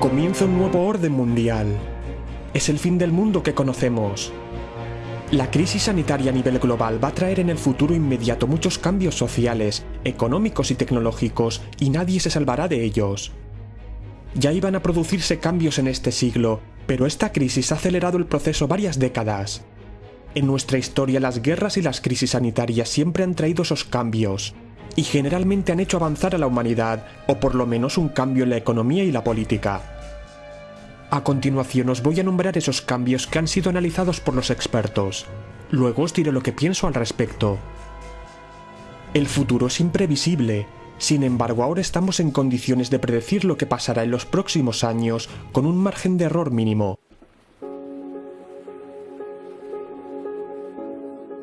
Comienza un nuevo orden mundial. Es el fin del mundo que conocemos. La crisis sanitaria a nivel global va a traer en el futuro inmediato muchos cambios sociales, económicos y tecnológicos, y nadie se salvará de ellos. Ya iban a producirse cambios en este siglo, pero esta crisis ha acelerado el proceso varias décadas. En nuestra historia las guerras y las crisis sanitarias siempre han traído esos cambios, y generalmente han hecho avanzar a la humanidad, o por lo menos un cambio en la economía y la política. A continuación os voy a nombrar esos cambios que han sido analizados por los expertos. Luego os diré lo que pienso al respecto. El futuro es imprevisible, sin embargo ahora estamos en condiciones de predecir lo que pasará en los próximos años con un margen de error mínimo.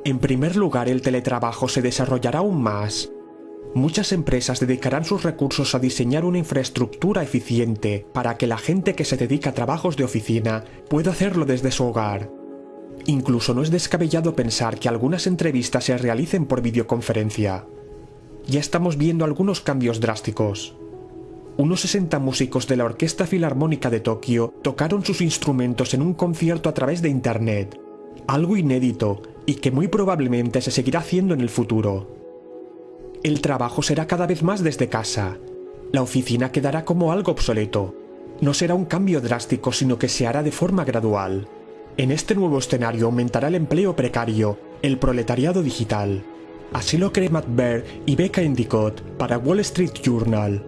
En primer lugar, el teletrabajo se desarrollará aún más. Muchas empresas dedicarán sus recursos a diseñar una infraestructura eficiente para que la gente que se dedica a trabajos de oficina pueda hacerlo desde su hogar. Incluso no es descabellado pensar que algunas entrevistas se realicen por videoconferencia. Ya estamos viendo algunos cambios drásticos. Unos 60 músicos de la Orquesta Filarmónica de Tokio tocaron sus instrumentos en un concierto a través de Internet, algo inédito y que muy probablemente se seguirá haciendo en el futuro el trabajo será cada vez más desde casa. La oficina quedará como algo obsoleto. No será un cambio drástico, sino que se hará de forma gradual. En este nuevo escenario aumentará el empleo precario, el proletariado digital. Así lo cree Matt Baer y Becca Endicott para Wall Street Journal.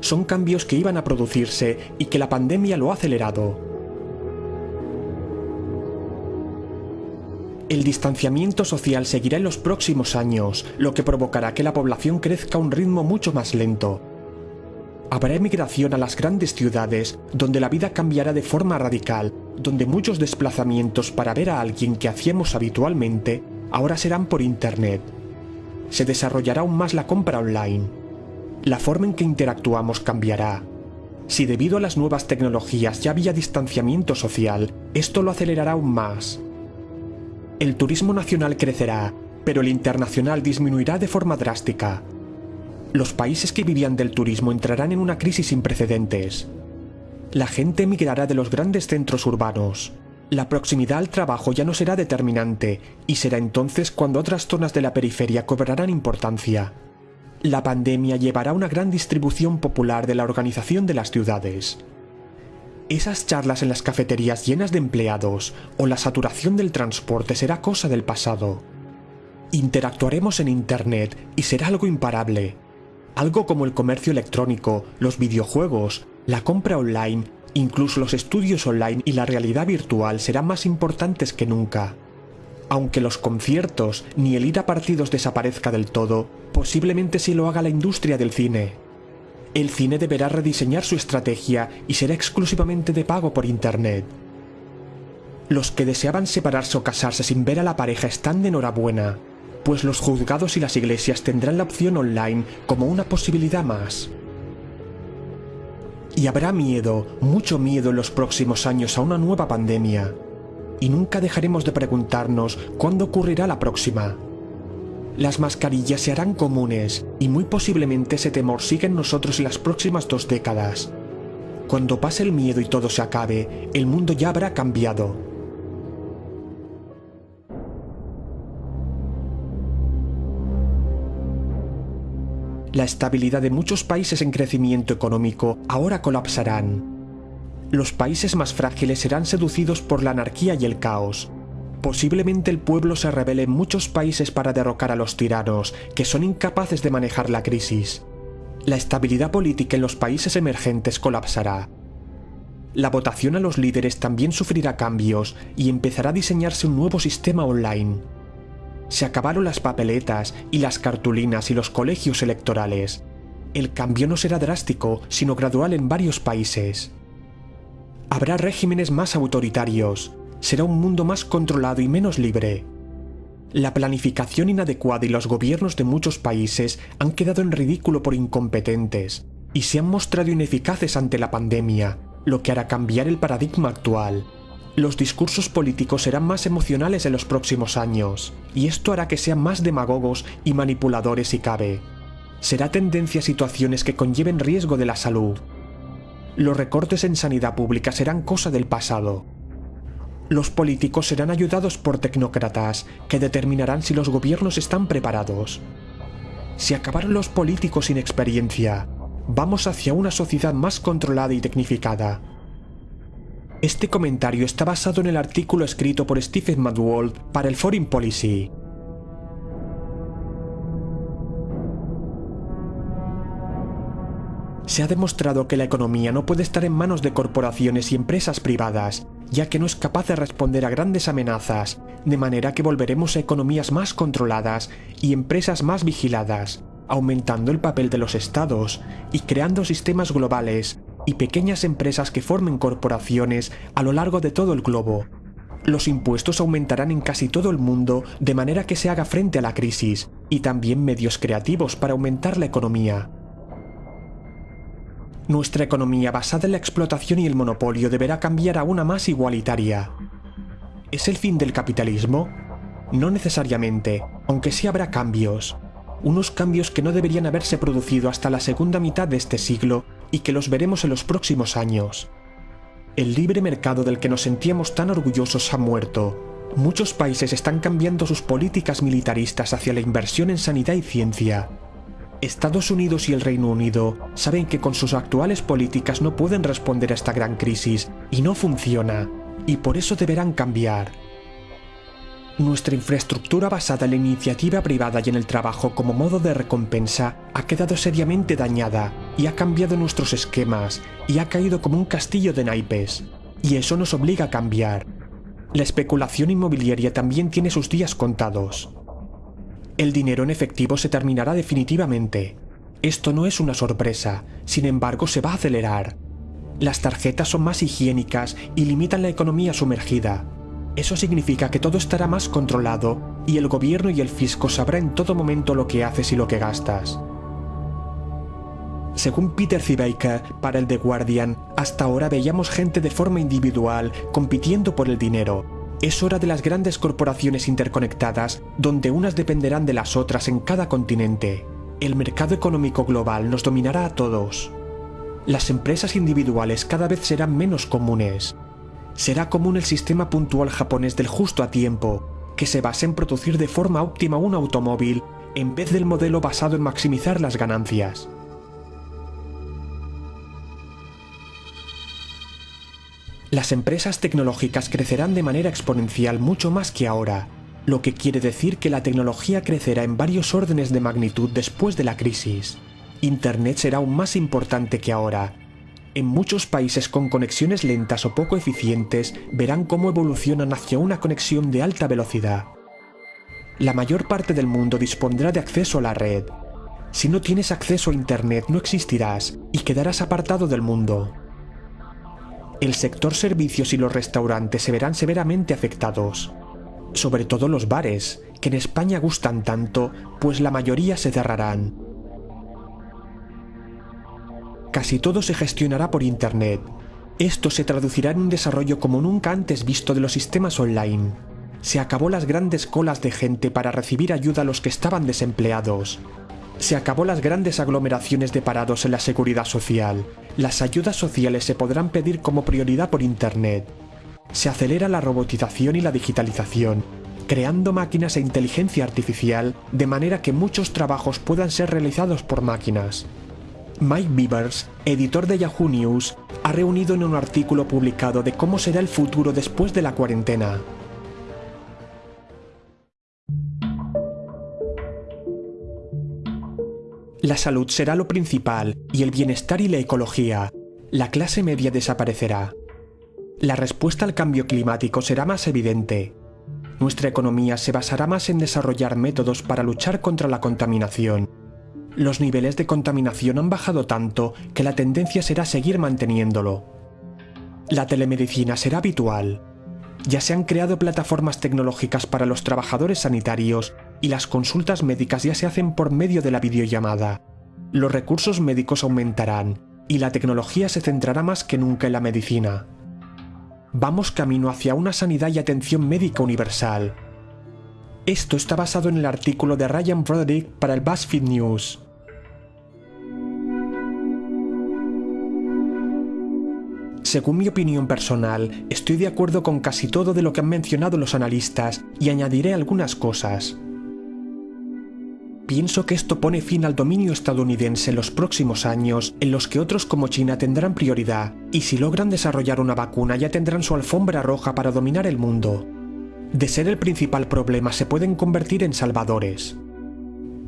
Son cambios que iban a producirse y que la pandemia lo ha acelerado. El distanciamiento social seguirá en los próximos años, lo que provocará que la población crezca a un ritmo mucho más lento. Habrá emigración a las grandes ciudades, donde la vida cambiará de forma radical, donde muchos desplazamientos para ver a alguien que hacíamos habitualmente ahora serán por Internet. Se desarrollará aún más la compra online. La forma en que interactuamos cambiará. Si debido a las nuevas tecnologías ya había distanciamiento social, esto lo acelerará aún más. El turismo nacional crecerá, pero el internacional disminuirá de forma drástica. Los países que vivían del turismo entrarán en una crisis sin precedentes. La gente emigrará de los grandes centros urbanos. La proximidad al trabajo ya no será determinante, y será entonces cuando otras zonas de la periferia cobrarán importancia. La pandemia llevará una gran distribución popular de la organización de las ciudades. Esas charlas en las cafeterías llenas de empleados o la saturación del transporte será cosa del pasado. Interactuaremos en Internet y será algo imparable. Algo como el comercio electrónico, los videojuegos, la compra online, incluso los estudios online y la realidad virtual serán más importantes que nunca. Aunque los conciertos ni el ir a partidos desaparezca del todo, posiblemente sí lo haga la industria del cine el cine deberá rediseñar su estrategia y será exclusivamente de pago por Internet. Los que deseaban separarse o casarse sin ver a la pareja están de enhorabuena, pues los juzgados y las iglesias tendrán la opción online como una posibilidad más. Y habrá miedo, mucho miedo en los próximos años a una nueva pandemia. Y nunca dejaremos de preguntarnos cuándo ocurrirá la próxima. Las mascarillas se harán comunes y muy posiblemente ese temor siga en nosotros las próximas dos décadas. Cuando pase el miedo y todo se acabe, el mundo ya habrá cambiado. La estabilidad de muchos países en crecimiento económico ahora colapsarán. Los países más frágiles serán seducidos por la anarquía y el caos, Posiblemente el pueblo se revele en muchos países para derrocar a los tiranos, que son incapaces de manejar la crisis. La estabilidad política en los países emergentes colapsará. La votación a los líderes también sufrirá cambios y empezará a diseñarse un nuevo sistema online. Se acabaron las papeletas y las cartulinas y los colegios electorales. El cambio no será drástico, sino gradual en varios países. Habrá regímenes más autoritarios, será un mundo más controlado y menos libre. La planificación inadecuada y los gobiernos de muchos países han quedado en ridículo por incompetentes y se han mostrado ineficaces ante la pandemia, lo que hará cambiar el paradigma actual. Los discursos políticos serán más emocionales en los próximos años, y esto hará que sean más demagogos y manipuladores si cabe. Será tendencia a situaciones que conlleven riesgo de la salud. los recortes en sanidad pública serán cosa del pasado. Los políticos serán ayudados por tecnócratas que determinarán si los gobiernos están preparados. Si acabaron los políticos sin experiencia, vamos hacia una sociedad más controlada y tecnificada. Este comentario está basado en el artículo escrito por Stephen Madwold para el Foreign Policy. Se ha demostrado que la economía no puede estar en manos de corporaciones y empresas privadas, ya que no es capaz de responder a grandes amenazas, de manera que volveremos a economías más controladas y empresas más vigiladas, aumentando el papel de los estados y creando sistemas globales y pequeñas empresas que formen corporaciones a lo largo de todo el globo. Los impuestos aumentarán en casi todo el mundo de manera que se haga frente a la crisis, y también medios creativos para aumentar la economía. Nuestra economía basada en la explotación y el monopolio deberá cambiar a una más igualitaria. ¿Es el fin del capitalismo? No necesariamente, aunque sí habrá cambios. Unos cambios que no deberían haberse producido hasta la segunda mitad de este siglo y que los veremos en los próximos años. El libre mercado del que nos sentíamos tan orgullosos ha muerto. Muchos países están cambiando sus políticas militaristas hacia la inversión en sanidad y ciencia, Estados Unidos y el Reino Unido saben que con sus actuales políticas no pueden responder a esta gran crisis y no funciona, y por eso deberán cambiar. Nuestra infraestructura basada en la iniciativa privada y en el trabajo como modo de recompensa ha quedado seriamente dañada y ha cambiado nuestros esquemas y ha caído como un castillo de naipes, y eso nos obliga a cambiar. La especulación inmobiliaria también tiene sus días contados el dinero en efectivo se terminará definitivamente. Esto no es una sorpresa, sin embargo se va a acelerar. Las tarjetas son más higiénicas y limitan la economía sumergida. Eso significa que todo estará más controlado y el gobierno y el fisco sabrán en todo momento lo que haces y lo que gastas. Según Peter Zibaker para el The Guardian, hasta ahora veíamos gente de forma individual compitiendo por el dinero, es hora de las grandes corporaciones interconectadas, donde unas dependerán de las otras en cada continente. El mercado económico global nos dominará a todos. Las empresas individuales cada vez serán menos comunes. Será común el sistema puntual japonés del justo a tiempo, que se basa en producir de forma óptima un automóvil en vez del modelo basado en maximizar las ganancias. Las empresas tecnológicas crecerán de manera exponencial mucho más que ahora, lo que quiere decir que la tecnología crecerá en varios órdenes de magnitud después de la crisis. Internet será aún más importante que ahora. En muchos países con conexiones lentas o poco eficientes verán cómo evolucionan hacia una conexión de alta velocidad. La mayor parte del mundo dispondrá de acceso a la red. Si no tienes acceso a Internet no existirás y quedarás apartado del mundo el sector servicios y los restaurantes se verán severamente afectados. Sobre todo los bares, que en España gustan tanto, pues la mayoría se cerrarán. Casi todo se gestionará por Internet. Esto se traducirá en un desarrollo como nunca antes visto de los sistemas online. Se acabó las grandes colas de gente para recibir ayuda a los que estaban desempleados, se acabó las grandes aglomeraciones de parados en la seguridad social. Las ayudas sociales se podrán pedir como prioridad por Internet. Se acelera la robotización y la digitalización, creando máquinas e inteligencia artificial de manera que muchos trabajos puedan ser realizados por máquinas. Mike Beavers, editor de Yahoo News, ha reunido en un artículo publicado de cómo será el futuro después de la cuarentena. La salud será lo principal y el bienestar y la ecología. La clase media desaparecerá. La respuesta al cambio climático será más evidente. Nuestra economía se basará más en desarrollar métodos para luchar contra la contaminación. Los niveles de contaminación han bajado tanto que la tendencia será seguir manteniéndolo. La telemedicina será habitual. Ya se han creado plataformas tecnológicas para los trabajadores sanitarios y las consultas médicas ya se hacen por medio de la videollamada. Los recursos médicos aumentarán y la tecnología se centrará más que nunca en la medicina. Vamos camino hacia una sanidad y atención médica universal. Esto está basado en el artículo de Ryan Broderick para el BuzzFeed News. Según mi opinión personal, estoy de acuerdo con casi todo de lo que han mencionado los analistas y añadiré algunas cosas. Pienso que esto pone fin al dominio estadounidense en los próximos años, en los que otros como China tendrán prioridad, y si logran desarrollar una vacuna ya tendrán su alfombra roja para dominar el mundo. De ser el principal problema se pueden convertir en salvadores.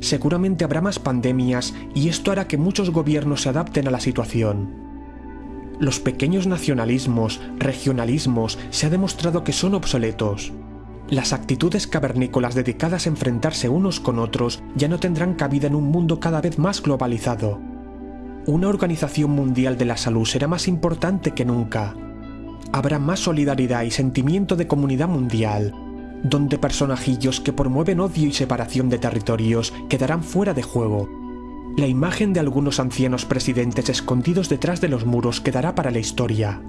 Seguramente habrá más pandemias y esto hará que muchos gobiernos se adapten a la situación. Los pequeños nacionalismos, regionalismos, se ha demostrado que son obsoletos. Las actitudes cavernícolas dedicadas a enfrentarse unos con otros ya no tendrán cabida en un mundo cada vez más globalizado. Una organización mundial de la salud será más importante que nunca. Habrá más solidaridad y sentimiento de comunidad mundial, donde personajillos que promueven odio y separación de territorios quedarán fuera de juego. La imagen de algunos ancianos presidentes escondidos detrás de los muros quedará para la historia.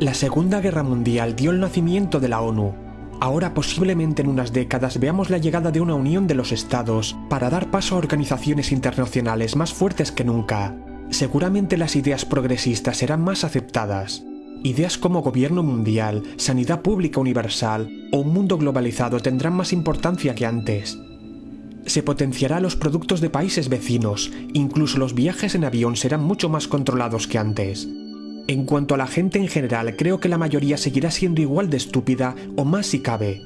La Segunda Guerra Mundial dio el nacimiento de la ONU. Ahora posiblemente en unas décadas veamos la llegada de una unión de los estados para dar paso a organizaciones internacionales más fuertes que nunca. Seguramente las ideas progresistas serán más aceptadas. Ideas como gobierno mundial, sanidad pública universal o un mundo globalizado tendrán más importancia que antes. Se potenciará los productos de países vecinos, incluso los viajes en avión serán mucho más controlados que antes. En cuanto a la gente en general, creo que la mayoría seguirá siendo igual de estúpida o más si cabe.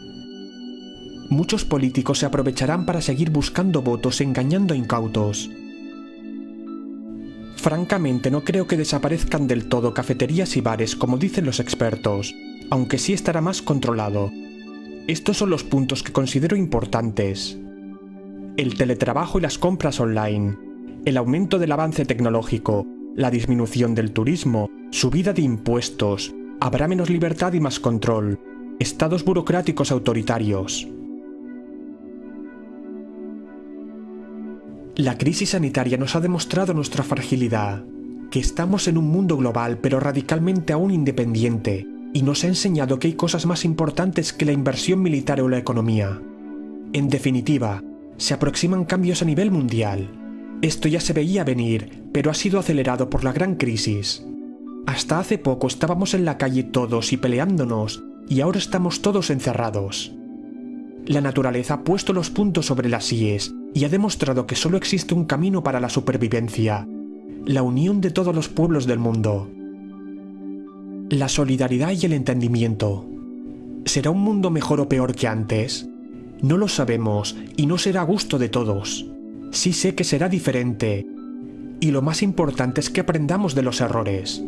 Muchos políticos se aprovecharán para seguir buscando votos engañando a incautos. Francamente no creo que desaparezcan del todo cafeterías y bares como dicen los expertos, aunque sí estará más controlado. Estos son los puntos que considero importantes. El teletrabajo y las compras online, el aumento del avance tecnológico, la disminución del turismo, subida de impuestos, habrá menos libertad y más control, estados burocráticos autoritarios. La crisis sanitaria nos ha demostrado nuestra fragilidad, que estamos en un mundo global pero radicalmente aún independiente, y nos ha enseñado que hay cosas más importantes que la inversión militar o la economía. En definitiva, se aproximan cambios a nivel mundial, esto ya se veía venir, pero ha sido acelerado por la gran crisis. Hasta hace poco estábamos en la calle todos y peleándonos, y ahora estamos todos encerrados. La naturaleza ha puesto los puntos sobre las IES y ha demostrado que solo existe un camino para la supervivencia, la unión de todos los pueblos del mundo. La solidaridad y el entendimiento. ¿Será un mundo mejor o peor que antes? No lo sabemos y no será a gusto de todos sí sé que será diferente. Y lo más importante es que aprendamos de los errores.